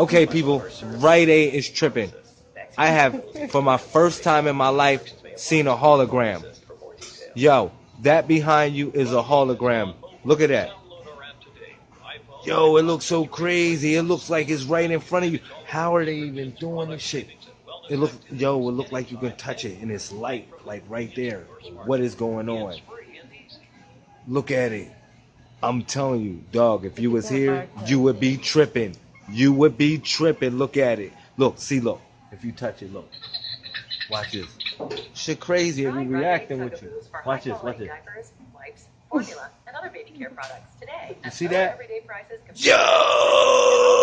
Okay, people, Rite Aid is tripping. I have, for my first time in my life, seen a hologram. Yo, that behind you is a hologram. Look at that. Yo, it looks so crazy. It looks like it's right in front of you. How are they even doing this shit? It look, yo, it look like you can touch it and it's light, like right there. What is going on? Look at it. I'm telling you, dog, if you was here, you would be tripping. You would be tripping. Look at it. Look, see, look. If you touch it, look. Watch this. Shit crazy. It be reacting with you. Watch this. Watch this. Diapers, wipes, formula, and other baby care products today. You see that? Everyday prices compared to- Yo!